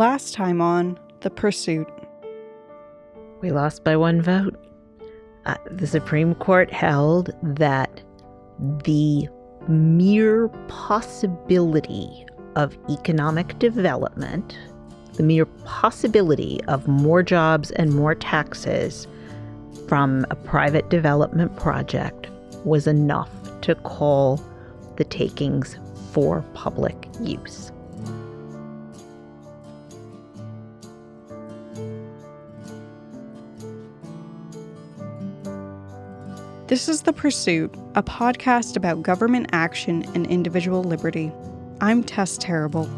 Last time on The Pursuit. We lost by one vote. Uh, the Supreme Court held that the mere possibility of economic development, the mere possibility of more jobs and more taxes from a private development project was enough to call the takings for public use. This is The Pursuit, a podcast about government action and individual liberty. I'm Tess Terrible.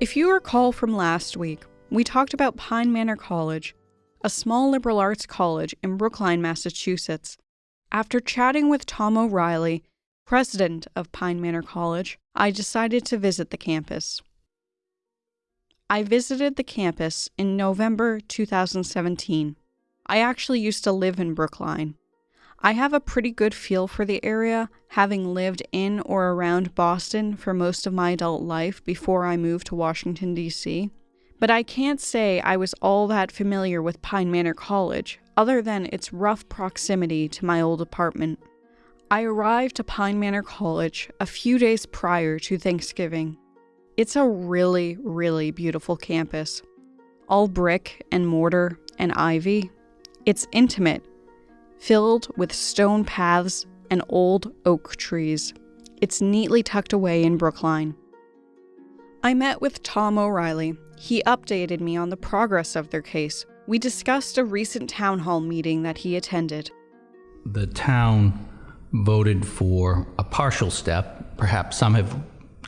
If you recall from last week, we talked about Pine Manor College, a small liberal arts college in Brookline, Massachusetts. After chatting with Tom O'Reilly, president of Pine Manor College, I decided to visit the campus. I visited the campus in November 2017. I actually used to live in Brookline. I have a pretty good feel for the area, having lived in or around Boston for most of my adult life before I moved to Washington, D.C. But I can't say I was all that familiar with Pine Manor College, other than its rough proximity to my old apartment. I arrived to Pine Manor College a few days prior to Thanksgiving. It's a really, really beautiful campus. All brick and mortar and ivy. It's intimate, filled with stone paths and old oak trees. It's neatly tucked away in Brookline. I met with Tom O'Reilly. He updated me on the progress of their case. We discussed a recent town hall meeting that he attended. The town voted for a partial step. Perhaps some have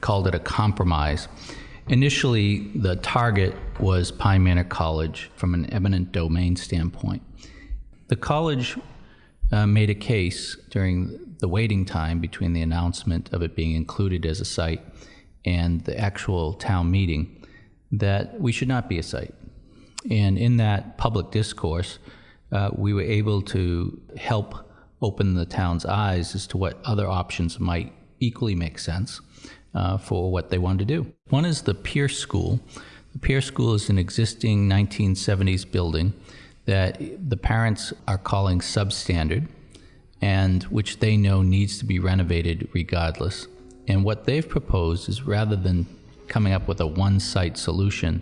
called it a compromise. Initially, the target was Pine Manor College from an eminent domain standpoint. The college uh, made a case during the waiting time between the announcement of it being included as a site and the actual town meeting that we should not be a site. And in that public discourse, uh, we were able to help open the town's eyes as to what other options might equally make sense uh, for what they wanted to do. One is the Pierce School. The Pierce School is an existing 1970s building that the parents are calling substandard and which they know needs to be renovated regardless. And what they've proposed is rather than coming up with a one site solution,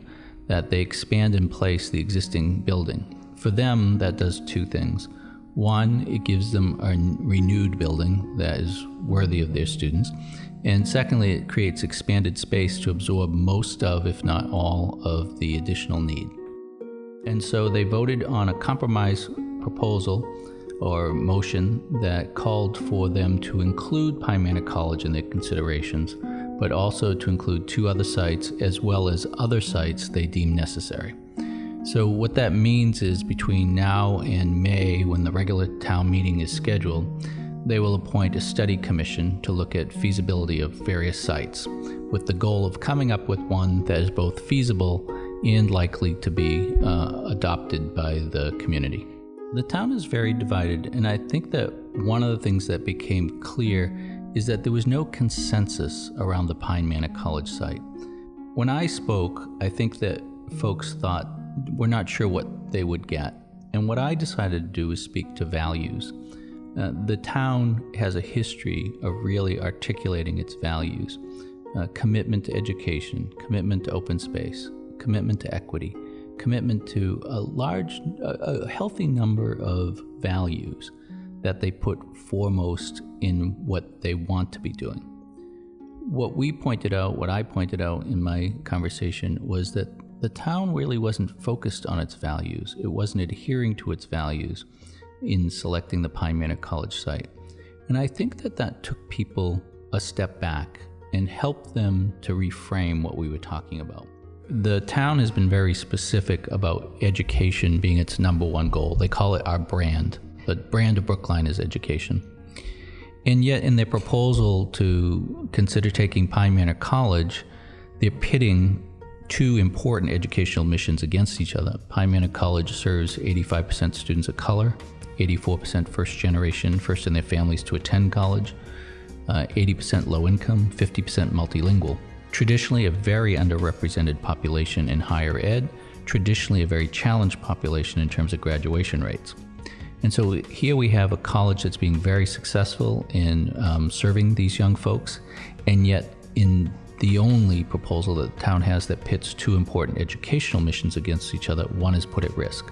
that they expand in place the existing building. For them, that does two things. One, it gives them a renewed building that is worthy of their students. And secondly, it creates expanded space to absorb most of, if not all, of the additional need. And so they voted on a compromise proposal or motion that called for them to include Manor College in their considerations, but also to include two other sites as well as other sites they deem necessary. So, what that means is between now and May, when the regular town meeting is scheduled, they will appoint a study commission to look at feasibility of various sites, with the goal of coming up with one that is both feasible and likely to be uh, adopted by the community. The town is very divided, and I think that one of the things that became clear is that there was no consensus around the Pine Manor College site. When I spoke, I think that folks thought we're not sure what they would get. And what I decided to do was speak to values. Uh, the town has a history of really articulating its values uh, commitment to education, commitment to open space, commitment to equity, commitment to a large, a, a healthy number of values that they put foremost in what they want to be doing. What we pointed out, what I pointed out in my conversation, was that the town really wasn't focused on its values. It wasn't adhering to its values in selecting the Pine Manor College site. And I think that that took people a step back and helped them to reframe what we were talking about. The town has been very specific about education being its number one goal. They call it our brand. The brand of Brookline is education. And yet, in their proposal to consider taking Pine Manor College, they're pitting two important educational missions against each other. Pine Manor College serves 85% students of color, 84% first generation, first in their families to attend college, uh, 80% low income, 50% multilingual. Traditionally, a very underrepresented population in higher ed, traditionally, a very challenged population in terms of graduation rates. And so here we have a college that's being very successful in um, serving these young folks, and yet in the only proposal that the town has that pits two important educational missions against each other, one is put at risk.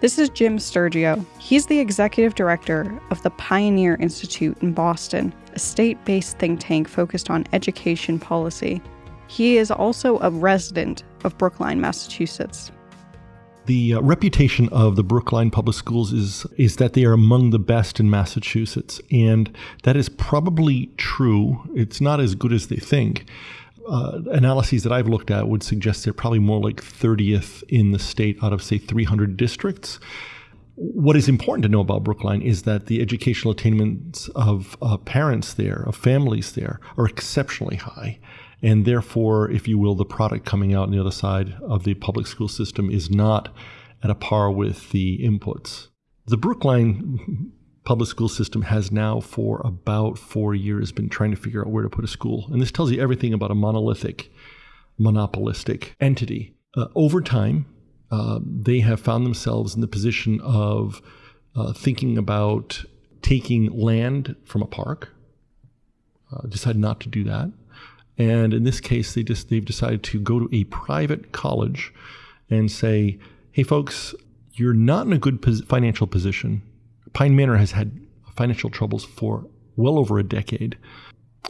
This is Jim Stergios. He's the executive director of the Pioneer Institute in Boston, a state based think tank focused on education policy. He is also a resident of Brookline, Massachusetts. The uh, reputation of the Brookline Public Schools is is that they are among the best in Massachusetts, and that is probably true. It's not as good as they think uh, analyses that I've looked at would suggest they're probably more like 30th in the state out of, say, 300 districts. What is important to know about Brookline is that the educational attainments of uh, parents there, of families there, are exceptionally high. And therefore, if you will, the product coming out on the other side of the public school system is not at a par with the inputs. The Brookline public school system has now for about four years been trying to figure out where to put a school. And this tells you everything about a monolithic, monopolistic entity. Uh, over time, uh, they have found themselves in the position of uh, thinking about taking land from a park. Uh, decided not to do that, and in this case, they just they've decided to go to a private college and say, "Hey, folks, you're not in a good pos- financial position Pine Manor has had financial troubles for well over a decade.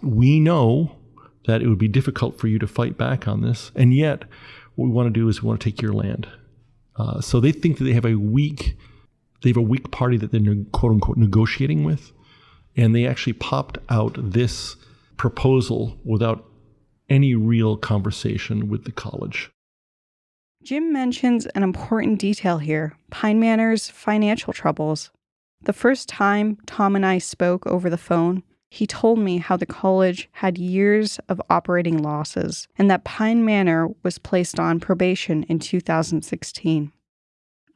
We know that it would be difficult for you to fight back on this, and yet what we want to do is we want to take your land. Uh, so they think that they have a weak, they have a weak party that they're quote unquote negotiating with, and they actually popped out this proposal without any real conversation with the college. Jim mentions an important detail here Pine Manor's financial troubles. The first time Tom and I spoke over the phone, he told me how the college had years of operating losses and that Pine Manor was placed on probation in 2016.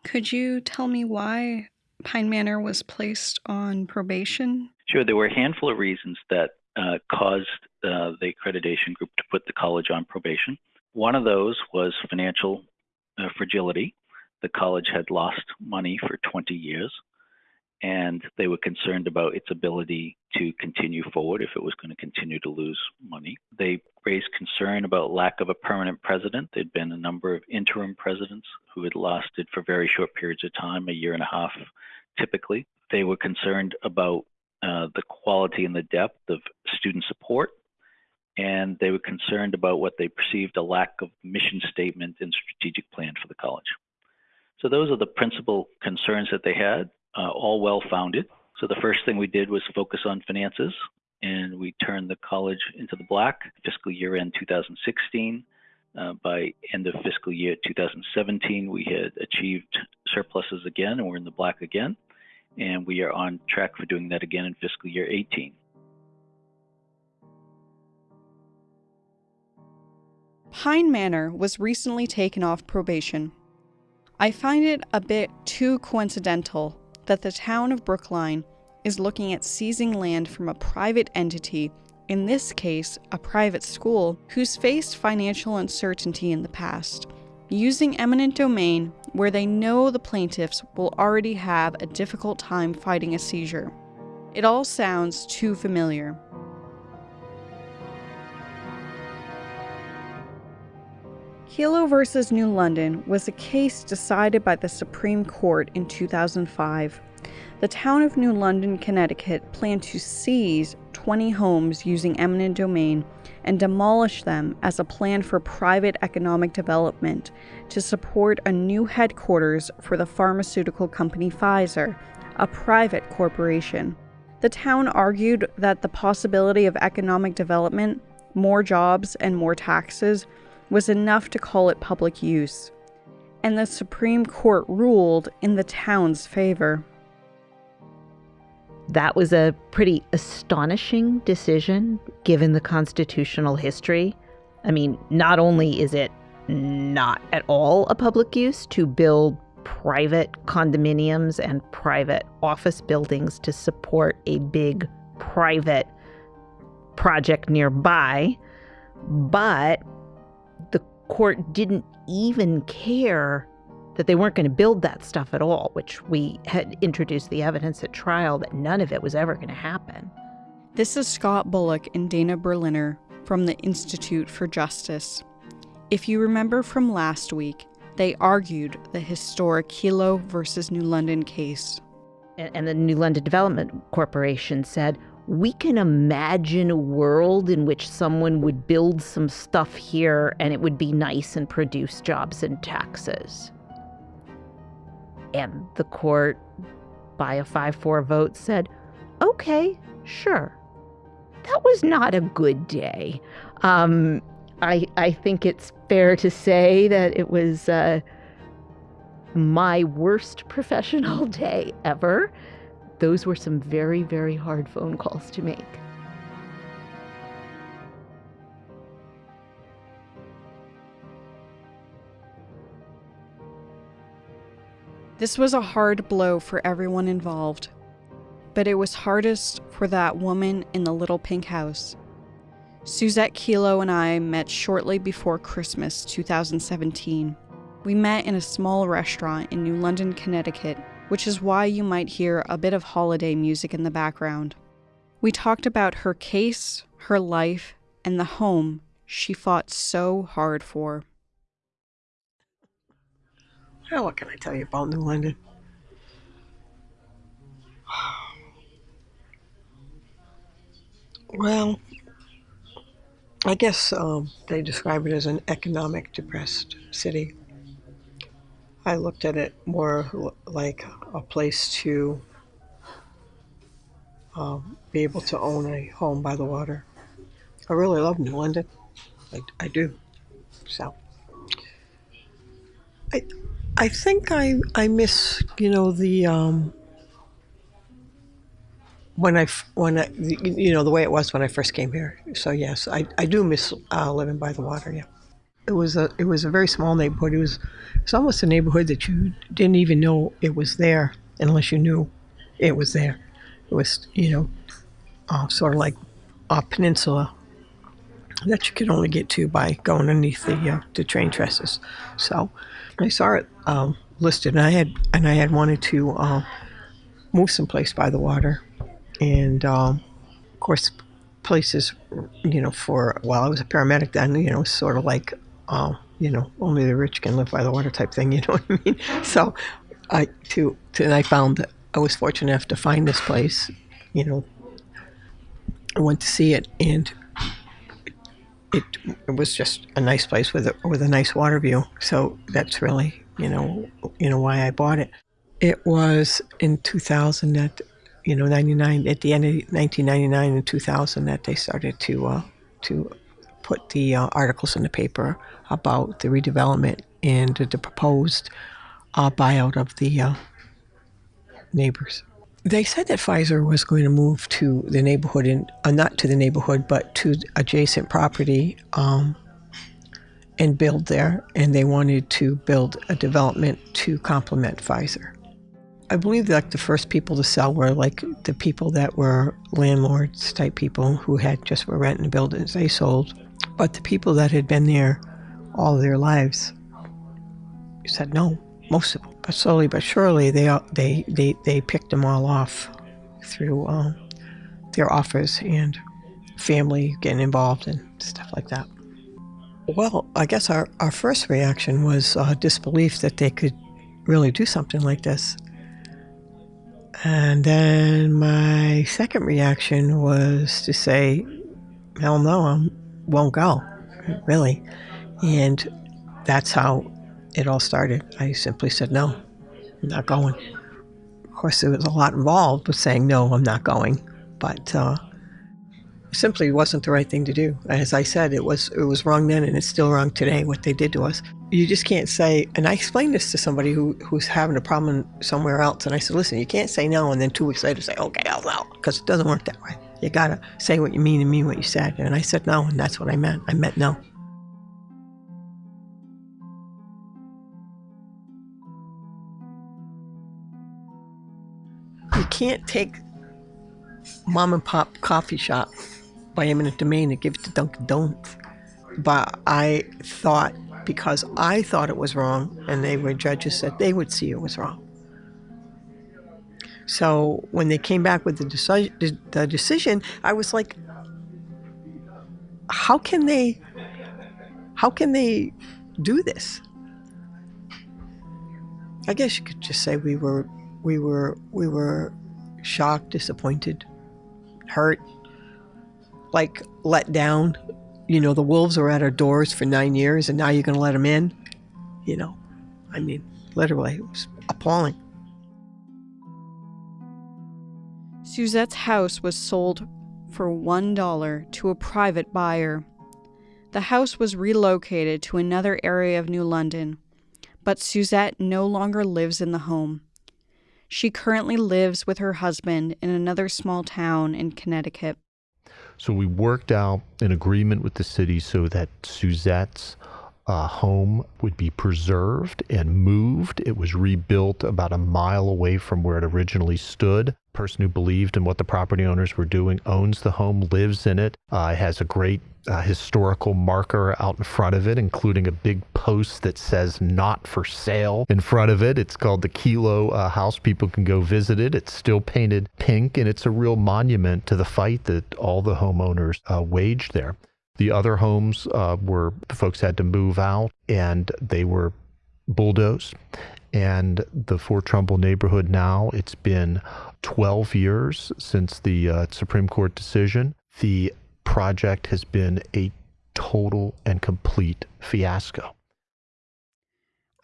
Could you tell me why Pine Manor was placed on probation? Sure. There were a handful of reasons that uh, caused uh, the accreditation group to put the college on probation. One of those was financial uh, fragility. The college had lost money for 20 years and they were concerned about its ability to continue forward if it was going to continue to lose money. They raised concern about lack of a permanent president. There'd been a number of interim presidents who had lasted for very short periods of time, a year and a half typically. They were concerned about uh, the quality and the depth of student support, and they were concerned about what they perceived a lack of mission statement and strategic plan for the college. So those are the principal concerns that they had uh, all well founded. So the first thing we did was focus on finances and we turned the college into the black fiscal year end 2016. Uh, by end of fiscal year 2017, we had achieved surpluses again and we're in the black again. And we are on track for doing that again in fiscal year 18. Pine Manor was recently taken off probation. I find it a bit too coincidental that the town of Brookline is looking at seizing land from a private entity, in this case, a private school, who's faced financial uncertainty in the past, using eminent domain where they know the plaintiffs will already have a difficult time fighting a seizure. It all sounds too familiar. Kelo versus New London was a case decided by the Supreme Court in 2005. The town of New London, Connecticut planned to seize 20 homes using eminent domain and demolish them as a plan for private economic development to support a new headquarters for the pharmaceutical company Pfizer, a private corporation. The town argued that the possibility of economic development, more jobs, and more taxes was enough to call it public use, and the Supreme Court ruled in the town's favor. That was a pretty astonishing decision given the constitutional history I mean, not only is it not at all a public use to build private condominiums and private office buildings to support a big private project nearby, but the court didn't even care that they weren't going to build that stuff at all, which we had introduced the evidence at trial that none of it was ever going to happen. This is Scott Bullock and Dana Berliner from the Institute for Justice. If you remember from last week, they argued the historic Kelo versus New London case. And the New London Development Corporation said, we can imagine a world in which someone would build some stuff here and it would be nice and produce jobs and taxes. And the court, by a 5 4 vote, said, okay, sure. That was not a good day. Um, I, I think it's fair to say that it was uh, my worst professional day ever. Those were some very, very hard phone calls to make. This was a hard blow for everyone involved, but it was hardest for that woman in the little pink house. Suzette Kelo and I met shortly before Christmas 2017. We met in a small restaurant in New London, Connecticut, which is why you might hear a bit of holiday music in the background. We talked about her case, her life, and the home she fought so hard for. Well, what can I tell you about New London? Well, I guess um, they describe it as an economic depressed city. I looked at it more like a place to uh, be able to own a home by the water. I really love New London. I, I do. So, I, I think I I miss you know the um, when I when I, you know the way it was when I first came here. So yes, I, I do miss uh, living by the water. Yeah, it was a it was a very small neighborhood. It was it's almost a neighborhood that you didn't even know it was there unless you knew it was there. It was you know uh, sort of like a peninsula that you could only get to by going underneath the uh, the train trusses. So I saw it um, listed, and I had and I had wanted to uh, move someplace by the water and um, of course places you know for well i was a paramedic then you know sort of like uh, you know only the rich can live by the water type thing you know what i mean? So i to, to and i found that i was fortunate enough to find this place you know. I went to see it and it, it was just a nice place with a, with a nice water view. So that's really you know you know why i bought it. It was in 2000 that you know, 99 at the end of 1999 and 2000 that they started to uh, to put the uh, articles in the paper about the redevelopment and the proposed uh, buyout of the uh, neighbors. They said that Pfizer was going to move to the neighborhood, and uh, not to the neighborhood, but to adjacent property um, and build there. And they wanted to build a development to complement Pfizer. I believe like the first people to sell were like the people that were landlords type people who had just were renting the buildings. They sold, but the people that had been there all their lives said no. Most of them, but slowly but surely they they they they picked them all off through um, their offers and family getting involved and stuff like that. Well, I guess our, our first reaction was uh, disbelief that they could really do something like this. And then my second reaction was to say, hell no, I won't go, really. And that's how it all started. I simply said, no, I'm not going. Of course, there was a lot involved with saying, no, I'm not going. But uh, simply wasn't the right thing to do. As I said, it was it was wrong then, and it's still wrong today. What they did to us, you just can't say. And I explained this to somebody who who's having a problem somewhere else, and I said, listen, you can't say no, and then two weeks later say, okay, I'll no, because it doesn't work that way. You gotta say what you mean and mean what you said. And I said no, and that's what I meant. I meant no. You can't take mom and pop coffee shop by eminent domain and give it to Dunkin' Donuts. But I thought because I thought it was wrong, and they were judges said they would see it was wrong. So when they came back with the, deci- the decision, I was like, how can they, how can they do this? I guess you could just say we were, we were, we were shocked, disappointed, hurt, like let down. You know, the wolves were at our doors for nine years, and now you're going to let them in. You know, I mean, literally, it was appalling. Suzette's house was sold for $1 to a private buyer. The house was relocated to another area of New London, but Suzette no longer lives in the home. She currently lives with her husband in another small town in Connecticut. So we worked out an agreement with the city so that Suzette's uh, home would be preserved and moved. It was rebuilt about a mile away from where it originally stood. Person who believed in what the property owners were doing owns the home, lives in it, uh, has a great uh, historical marker out in front of it, including a big post that says not for sale in front of it. It's called the Kelo uh, House. People can go visit it. It's still painted pink, and it's a real monument to the fight that all the homeowners uh, waged there. The other homes uh, were the folks had to move out and they were bulldozed. And the Fort Trumbull neighborhood now, it's been 12 years since the uh, Supreme Court decision. The project has been a total and complete fiasco.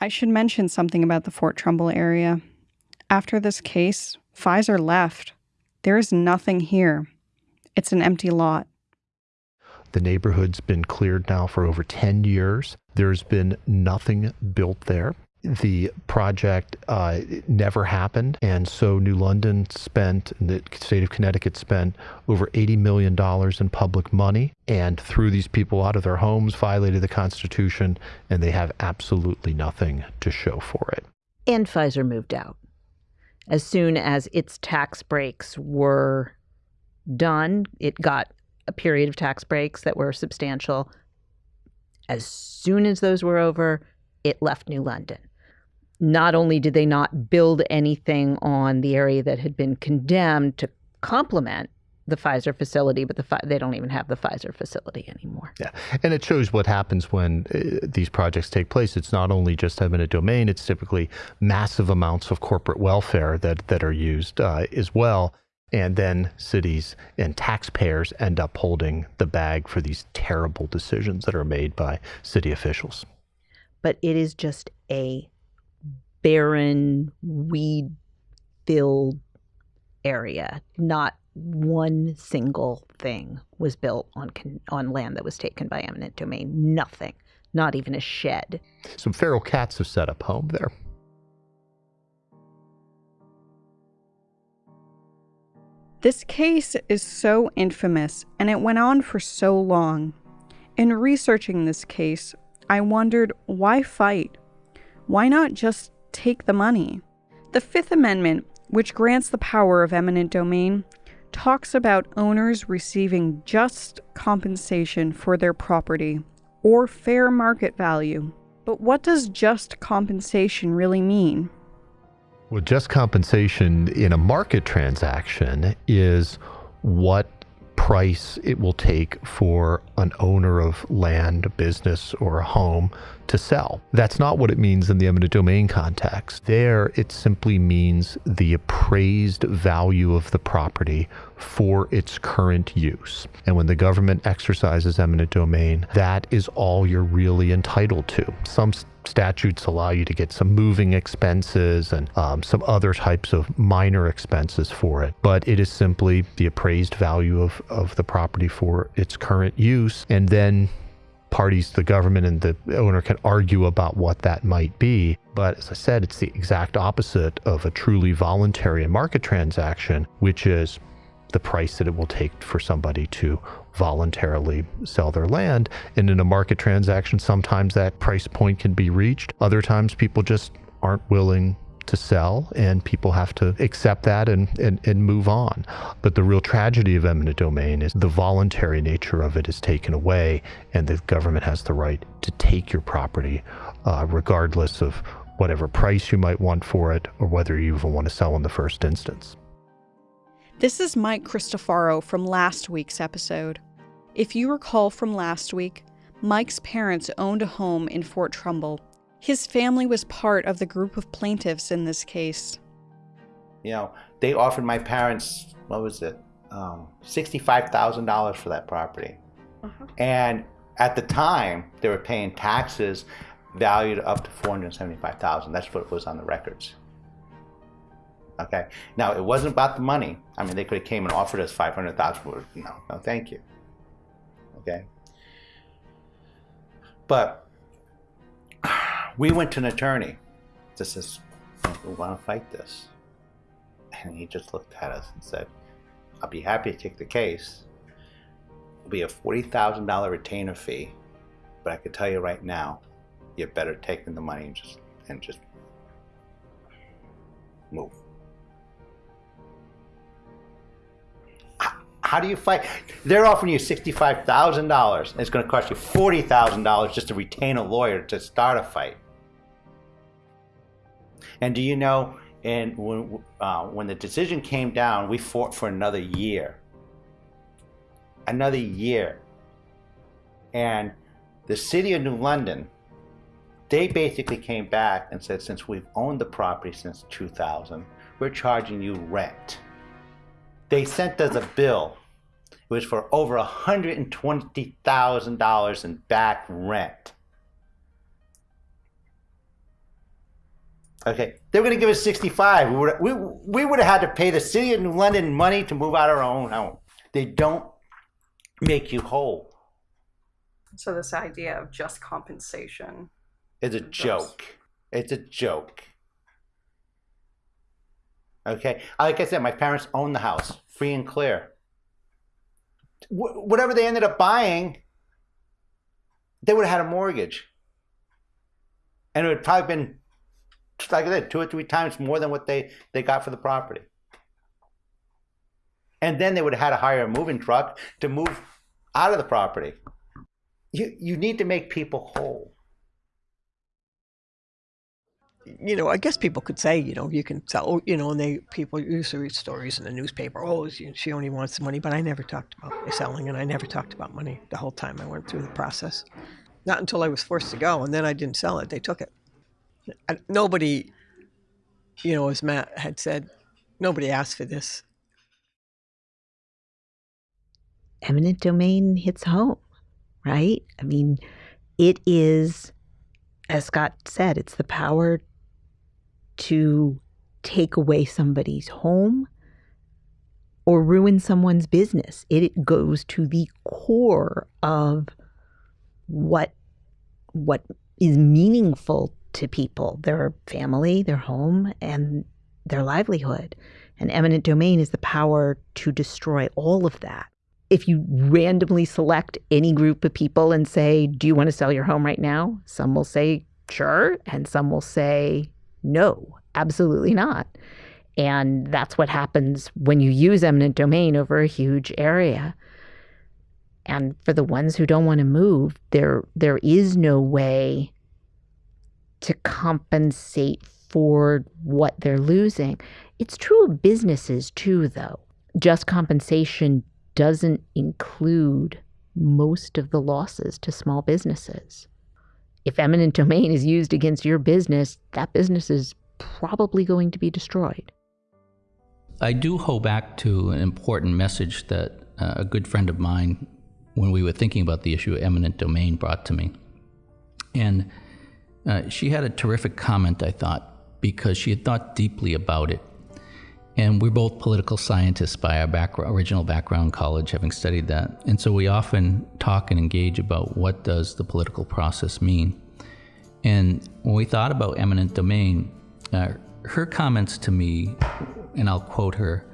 I should mention something about the Fort Trumbull area. After this case, Pfizer left. There is nothing here. It's an empty lot. The neighborhood's been cleared now for over 10 years. There's been nothing built there. The project uh, never happened. And so New London spent, the state of Connecticut spent over $80 million in public money and threw these people out of their homes, violated the Constitution, and they have absolutely nothing to show for it. And Pfizer moved out. As soon as its tax breaks were done, it got a period of tax breaks that were substantial. As soon as those were over, it left New London. Not only did they not build anything on the area that had been condemned to complement the Pfizer facility, but the they don't even have the Pfizer facility anymore. Yeah, and it shows what happens when uh, these projects take place. It's not only just eminent domain; it's typically massive amounts of corporate welfare that that are used uh, as well. And then cities and taxpayers end up holding the bag for these terrible decisions that are made by city officials. But it is just a barren, weed filled area. Not one single thing was built on, on land that was taken by eminent domain. Nothing. Not even a shed. Some feral cats have set up home there. This case is so infamous and it went on for so long. In researching this case, I wondered why fight? Why not just take the money? The Fifth Amendment, which grants the power of eminent domain, talks about owners receiving just compensation for their property or fair market value. But what does just compensation really mean? Well, just compensation in a market transaction is what price it will take for an owner of land, a business, or a home to sell. That's not what it means in the eminent domain context. There, it simply means the appraised value of the property for its current use. And when the government exercises eminent domain, that is all you're really entitled to. Some statutes allow you to get some moving expenses and um, some other types of minor expenses for it. But it is simply the appraised value of, of the property for its current use. And then parties, the government and the owner can argue about what that might be. But as I said, it's the exact opposite of a truly voluntary and market transaction, which is the price that it will take for somebody to voluntarily sell their land. And in a market transaction, sometimes that price point can be reached. Other times, people just aren't willing to sell, and people have to accept that and, and, and move on. But the real tragedy of eminent domain is the voluntary nature of it is taken away, and the government has the right to take your property, uh, regardless of whatever price you might want for it or whether you even want to sell in the first instance. This is Mike Cristofaro from last week's episode. If you recall from last week, Mike's parents owned a home in Fort Trumbull. His family was part of the group of plaintiffs in this case. You know, they offered my parents, what was it, um, $65,000 for that property. Uh-huh. And at the time, they were paying taxes valued up to 475000 That's what was on the records. Okay. Now, it wasn't about the money. I mean, they could have came and offered us 500000 No, no, thank you. Okay. But we went to an attorney. This is, we want to fight this. And he just looked at us and said, I'll be happy to take the case. It'll be a $40,000 retainer fee. But I can tell you right now, you're better taking the money and just, and just move. How do you fight? They're offering you $65,000 and it's going to cost you $40,000 just to retain a lawyer to start a fight. And do you know, and when, uh, when the decision came down, we fought for another year. Another year. And the city of New London, they basically came back and said, since we've owned the property since 2000, we're charging you rent. They sent us a bill. It was for over $120,000 in back rent. Okay, they were going to give us 65. We would, we, we would have had to pay the city of New London money to move out of our own home. They don't make you whole. So this idea of just compensation is a joke. It's a joke. Okay, like I said, my parents own the house, free and clear. Wh- whatever they ended up buying, they would have had a mortgage, and it would probably been, like I said, two or three times more than what they they got for the property. And then they would have had to hire a moving truck to move out of the property. You you need to make people whole you know, I guess people could say, you know, you can sell, oh, you know, and they people used to read stories in the newspaper. Oh, she only wants the money, but I never talked about selling, and I never talked about money the whole time I went through the process. Not until I was forced to go, and then I didn't sell it. They took it. Nobody, you know, as Matt had said, nobody asked for this. Eminent domain hits home, right? I mean, it is, as Scott said, it's the power to take away somebody's home or ruin someone's business. It goes to the core of what what is meaningful to people, their family, their home, and their livelihood. And eminent domain is the power to destroy all of that. If you randomly select any group of people and say, Do you want to sell your home right now? Some will say, Sure. And some will say, no, absolutely not. And that's what happens when you use eminent domain over a huge area. And for the ones who don't want to move, there there is no way to compensate for what they're losing. It's true of businesses too, though. Just compensation doesn't include most of the losses to small businesses if eminent domain is used against your business, that business is probably going to be destroyed. I do hold back to an important message that uh, a good friend of mine, when we were thinking about the issue of eminent domain, brought to me. And uh, she had a terrific comment, I thought, because she had thought deeply about it. And we're both political scientists by our original background college, having studied that. And so we often talk and engage about what does the political process mean. And when we thought about eminent domain, uh, her comments to me, and I'll quote her,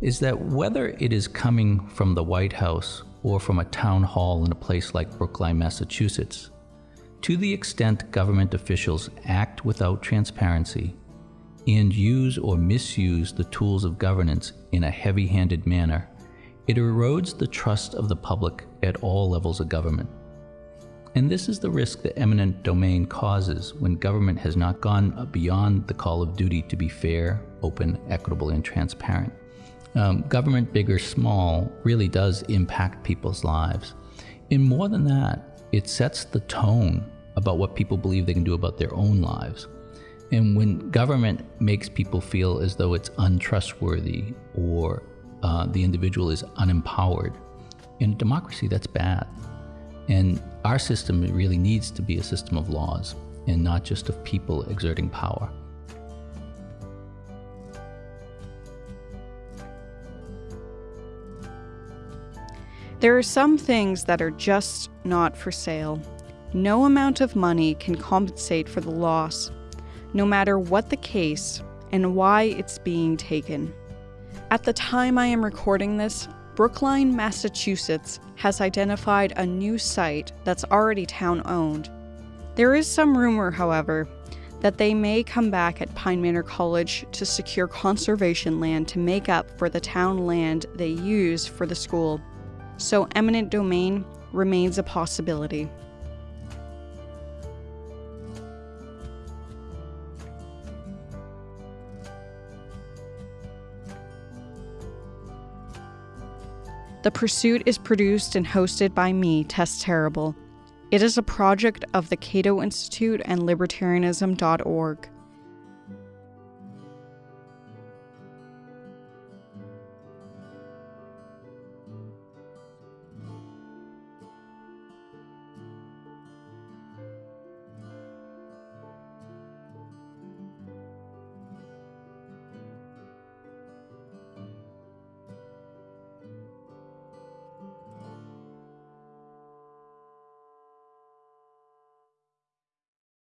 is that whether it is coming from the White House or from a town hall in a place like Brookline, Massachusetts, to the extent government officials act without transparency, and use or misuse the tools of governance in a heavy handed manner, it erodes the trust of the public at all levels of government. And this is the risk that eminent domain causes when government has not gone beyond the call of duty to be fair, open, equitable, and transparent. Um, government, big or small, really does impact people's lives. And more than that, it sets the tone about what people believe they can do about their own lives. And when government makes people feel as though it's untrustworthy or uh, the individual is unempowered, in a democracy, that's bad. And our system really needs to be a system of laws and not just of people exerting power. There are some things that are just not for sale. No amount of money can compensate for the loss, no matter what the case and why it's being taken. At the time I am recording this, Brookline, Massachusetts has identified a new site that's already town owned. There is some rumor, however, that they may come back at Pine Manor College to secure conservation land to make up for the town land they use for the school. So, eminent domain remains a possibility. The Pursuit is produced and hosted by me, Tess Terrible. It is a project of the Cato Institute and Libertarianism.org.